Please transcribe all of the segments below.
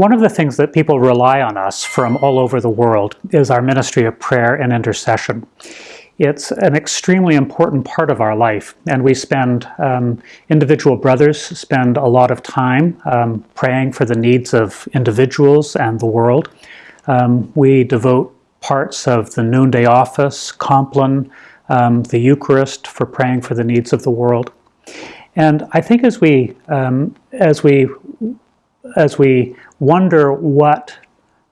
one of the things that people rely on us from all over the world is our ministry of prayer and intercession. It's an extremely important part of our life, and we spend, um, individual brothers spend a lot of time um, praying for the needs of individuals and the world. Um, we devote parts of the noonday office, Compline, um, the Eucharist for praying for the needs of the world. And I think as we, um, as we, as we wonder what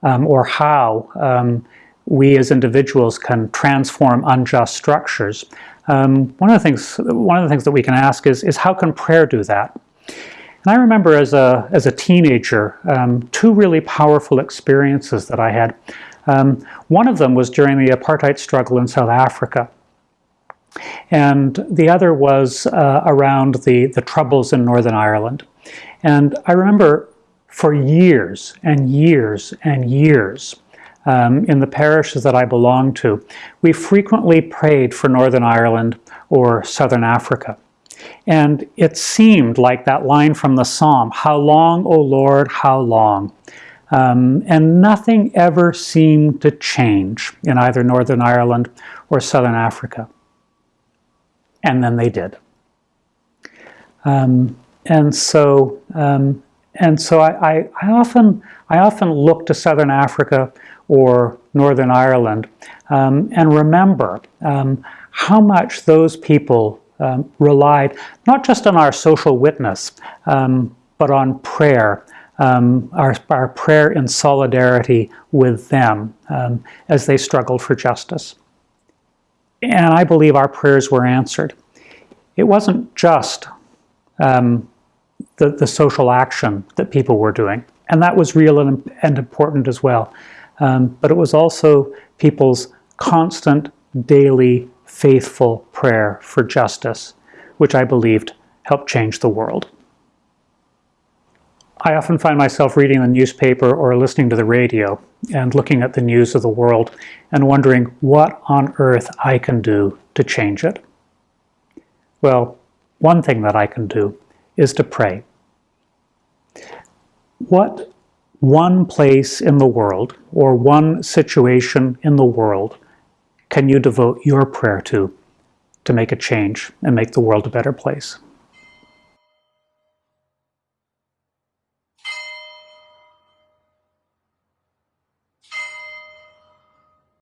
um, or how um, we as individuals can transform unjust structures, um, one of the things, one of the things that we can ask is, is how can prayer do that? And I remember as a, as a teenager, um, two really powerful experiences that I had. Um, one of them was during the apartheid struggle in South Africa. And the other was uh, around the, the troubles in Northern Ireland. And I remember for years and years and years um, in the parishes that I belonged to, we frequently prayed for Northern Ireland or Southern Africa. And it seemed like that line from the Psalm, How long, O Lord, how long? Um, and nothing ever seemed to change in either Northern Ireland or Southern Africa. And then they did. Um, and so, um, and so I, I, I, often, I often look to Southern Africa or Northern Ireland um, and remember um, how much those people um, relied not just on our social witness, um, but on prayer, um, our, our prayer in solidarity with them um, as they struggled for justice. And I believe our prayers were answered. It wasn't just um, the, the social action that people were doing, and that was real and, and important as well. Um, but it was also people's constant, daily, faithful prayer for justice, which I believed helped change the world. I often find myself reading the newspaper or listening to the radio and looking at the news of the world and wondering what on earth I can do to change it. Well, one thing that I can do is to pray. What one place in the world or one situation in the world can you devote your prayer to to make a change and make the world a better place?